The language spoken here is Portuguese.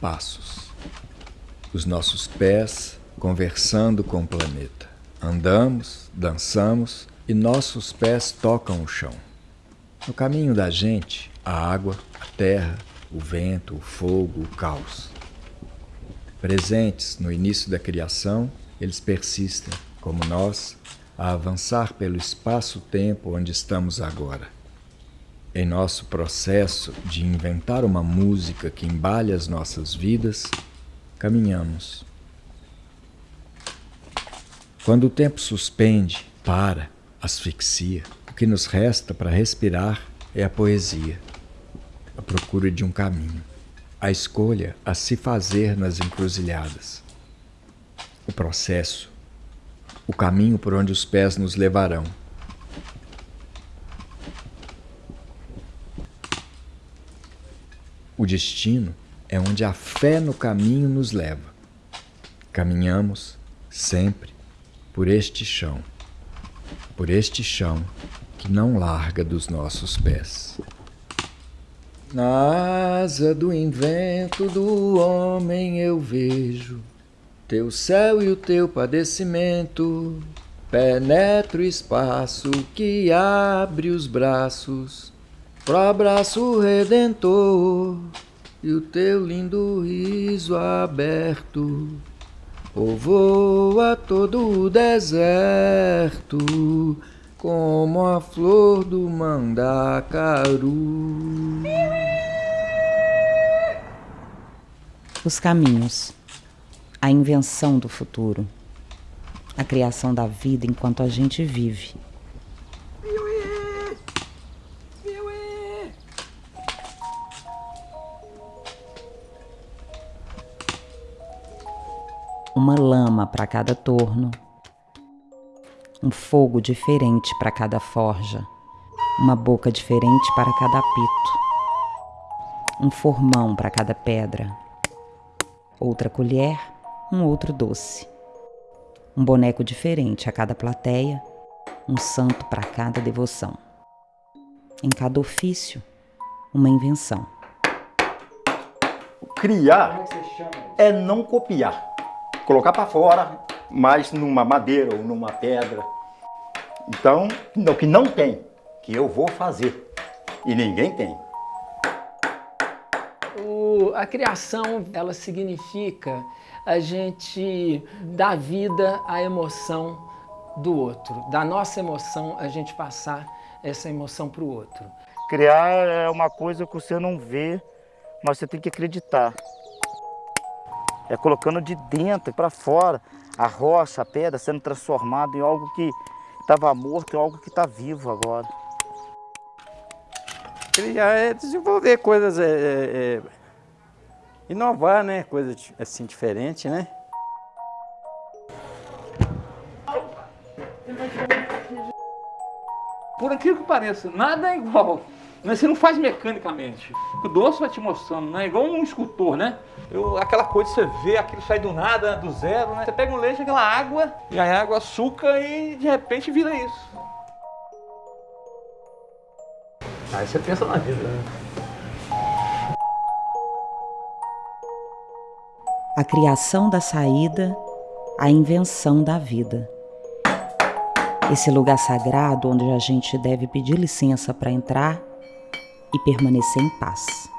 passos. Os nossos pés conversando com o planeta. Andamos, dançamos e nossos pés tocam o chão. No caminho da gente, a água, a terra, o vento, o fogo, o caos. Presentes no início da criação, eles persistem, como nós, a avançar pelo espaço-tempo onde estamos agora. Em nosso processo de inventar uma música que embale as nossas vidas, caminhamos. Quando o tempo suspende, para, asfixia, o que nos resta para respirar é a poesia, a procura de um caminho, a escolha a se fazer nas encruzilhadas, o processo, o caminho por onde os pés nos levarão. O destino é onde a fé no caminho nos leva. Caminhamos sempre por este chão, por este chão que não larga dos nossos pés. Na asa do invento do homem eu vejo teu céu e o teu padecimento. Penetra o espaço que abre os braços pro abraço redentor e o teu lindo riso aberto povoa todo o deserto como a flor do mandacaru. Os caminhos, a invenção do futuro, a criação da vida enquanto a gente vive uma lama para cada torno, um fogo diferente para cada forja, uma boca diferente para cada apito, um formão para cada pedra, outra colher, um outro doce, um boneco diferente a cada plateia, um santo para cada devoção. Em cada ofício, uma invenção. Criar é não copiar colocar para fora, mas numa madeira ou numa pedra. Então, o que não tem, que eu vou fazer. E ninguém tem. O, a criação, ela significa a gente dar vida à emoção do outro. Da nossa emoção, a gente passar essa emoção para o outro. Criar é uma coisa que você não vê, mas você tem que acreditar é colocando de dentro para fora a rocha, a pedra sendo transformada em algo que estava morto, em algo que está vivo agora. Criar é desenvolver coisas, é, é, é, inovar, né? Coisas assim diferentes, né? Por aquilo que pareça, nada é igual. Você não faz mecanicamente. O doce vai te mostrando, né? Igual um escultor, né? Eu, aquela coisa você vê, aquilo sai do nada, do zero, né? Você pega um leite, aquela água, e a água, açúcar e de repente vira isso. Aí você pensa na vida, né? A criação da saída, a invenção da vida. Esse lugar sagrado onde a gente deve pedir licença para entrar e permanecer em paz.